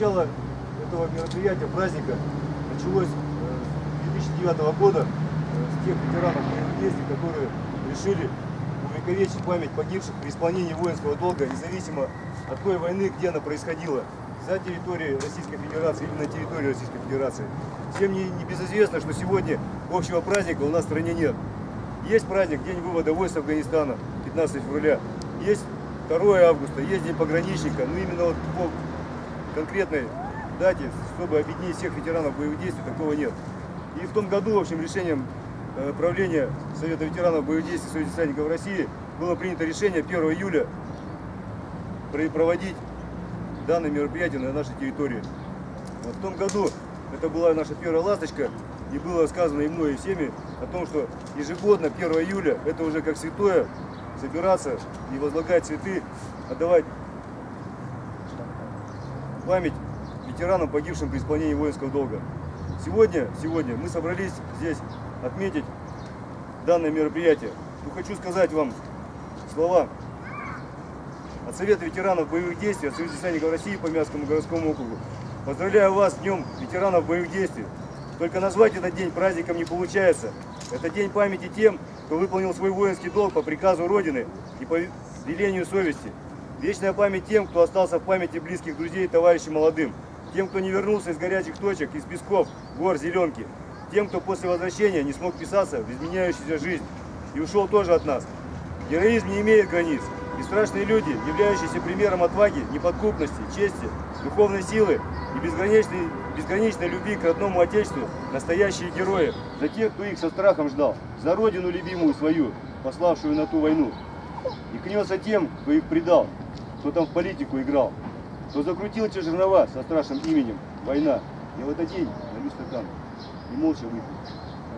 начало этого мероприятия, праздника, началось э, с 2009 года э, с тех ветеранов боевых действий, которые решили увековечить память погибших при исполнении воинского долга, независимо от той войны, где она происходила, за территорией Российской Федерации или на территории Российской Федерации. Всем не, не безызвестно, что сегодня общего праздника у нас в стране нет. Есть праздник, день вывода войск Афганистана, 15 февраля. Есть 2 августа, есть день пограничника. Но именно вот конкретной дате, чтобы объединить всех ветеранов боевых действий, такого нет. И в том году, в общем, решением э, правления Совета ветеранов боевых действий Союза десантников России было принято решение 1 июля про- проводить данное мероприятие на нашей территории. Вот в том году это была наша первая ласточка, и было сказано и мной, и всеми о том, что ежегодно 1 июля это уже как святое собираться и возлагать цветы, отдавать память ветеранам, погибшим при исполнении воинского долга. Сегодня, сегодня мы собрались здесь отметить данное мероприятие. Но хочу сказать вам слова от Совета ветеранов боевых действий, от Союза десантников России по Мягкому городскому округу. Поздравляю вас с Днем ветеранов боевых действий. Только назвать этот день праздником не получается. Это день памяти тем, кто выполнил свой воинский долг по приказу Родины и по велению совести. Вечная память тем, кто остался в памяти близких друзей и товарищей молодым. Тем, кто не вернулся из горячих точек, из песков, гор, зеленки. Тем, кто после возвращения не смог вписаться в изменяющуюся жизнь и ушел тоже от нас. Героизм не имеет границ. И страшные люди, являющиеся примером отваги, неподкупности, чести, духовной силы и безграничной, безграничной любви к родному Отечеству, настоящие герои. За тех, кто их со страхом ждал, за родину любимую свою, пославшую на ту войну. И клянется тем, кто их предал, кто там в политику играл, кто закрутил те жернова со страшным именем «Война». Я в этот день налью стакан и молча выпью.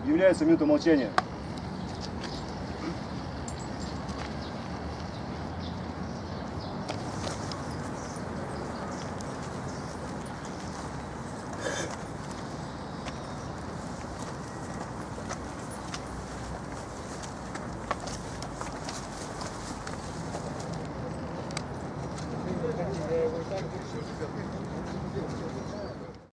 Объявляется минута молчания. Thank you.